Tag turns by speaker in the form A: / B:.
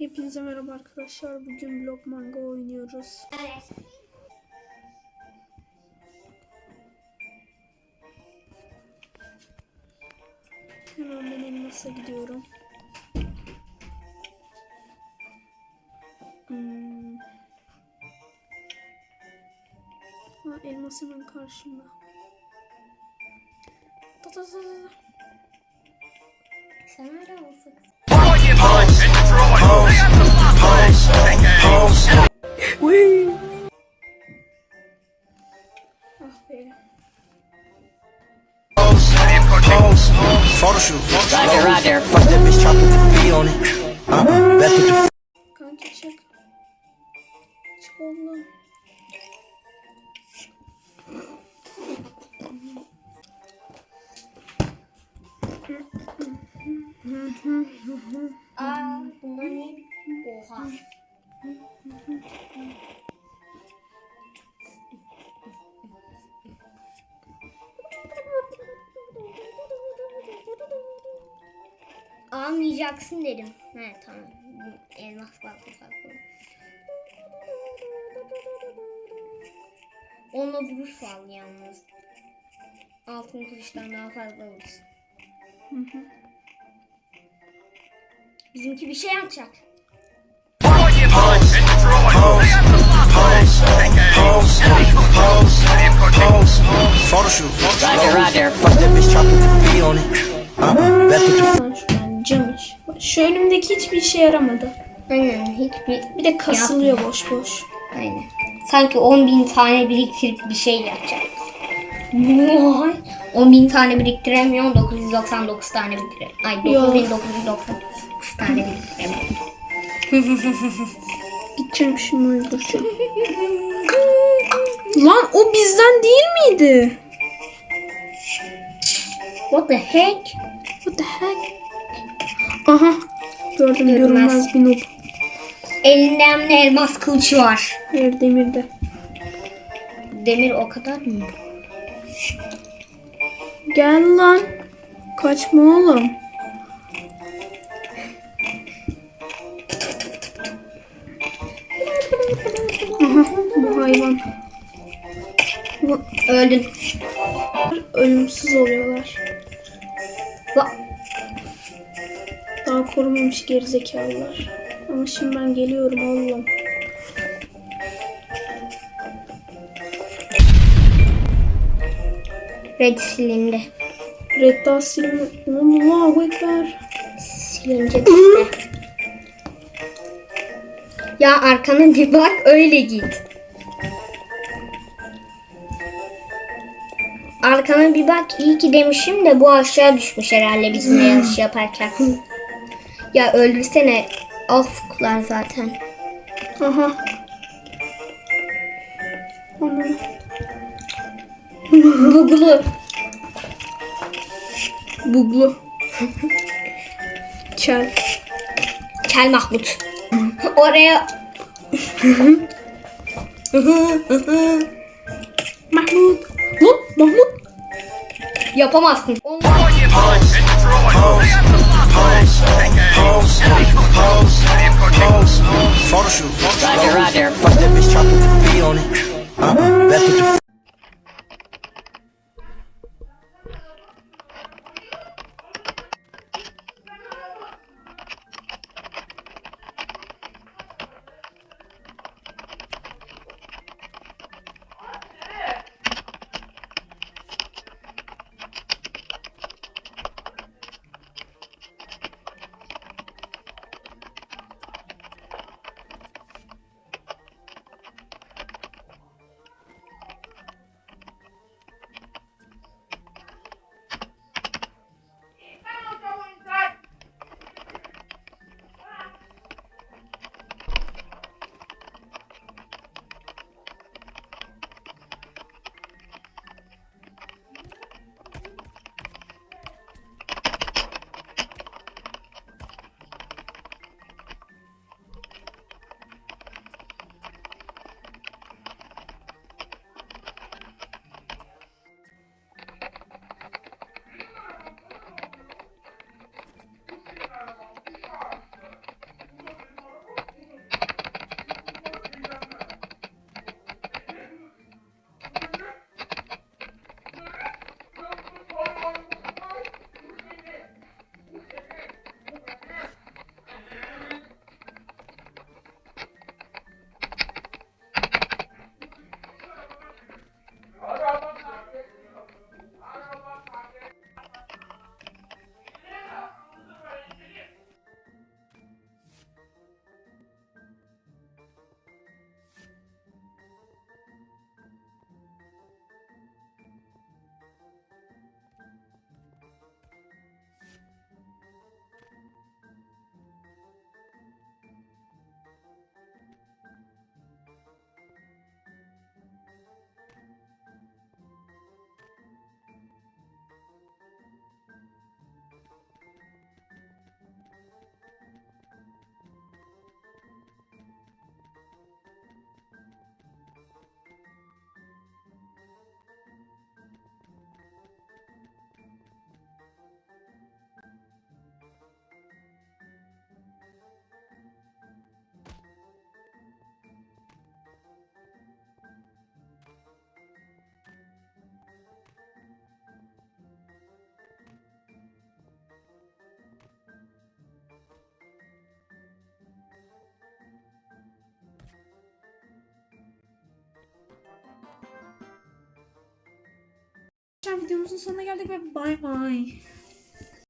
A: Hepinize merhaba arkadaşlar. Bugün Block Manga oynuyoruz.
B: Evet.
A: Hemen ben elmasa gidiyorum. Hmm. Ha, elmas hemen karşımda. Ta ta ta ta.
B: Sen öyle olsun. Ne? Oha. Almayacaksın dedim. He tamam. Elmas farklı farklı. Onunla vuruş fal yalnız. Altın kılıçtan daha fazla vurursun. Bizimki bir şey yapacak.
C: Photo shoot.
D: Roger, Roger.
C: Fuck that bitch, chop with the V on it.
A: Camış. Şu önümdeki hiçbir işe yaramadı.
B: Aynen hiçbir
A: Bir de kasılıyor boş boş.
B: Aynen. Sanki 10 bin tane biriktirip bir şey yapacak. Vay. 10 bin tane biriktiremiyor, 999 tane biriktiremiyor. Ay
A: Yo.
B: 9999 tane biriktiremiyor.
A: Gideceğim şunu öldüreceğim. Lan o bizden değil miydi?
B: What the heck?
A: What the heck? Aha. Gördüm
B: Görünmez.
A: görünmez bir noob.
B: Elinde hem de elmas kılıcı var.
A: Hayır demirde.
B: Demir o kadar mı?
A: Gel lan. Kaçma oğlum. Aha bu hayvan.
B: Öldün.
A: ölümsüz oluyorlar.
B: Bak.
A: Daha korumamış gerizekalılar. Ama şimdi ben geliyorum oğlum.
B: Red silindi.
A: Red Dot silme. Allahu Ekber.
B: Silince işte. Ya arkana bir bak öyle git. Arkana bir bak iyi ki demişim de bu aşağı düşmüş herhalde bizimle yarış yaparken. ya öldürsene. Afklar zaten.
A: Aha.
B: Buglu.
A: Buglu. Kel.
B: Kel Mahmut. Oraya
A: Mahmut. Lan Mahmut.
B: yapamazsın. Onu-
C: photo shoot.
D: Roger, Roger.
A: Videomuzun sonuna geldik ve bay bay.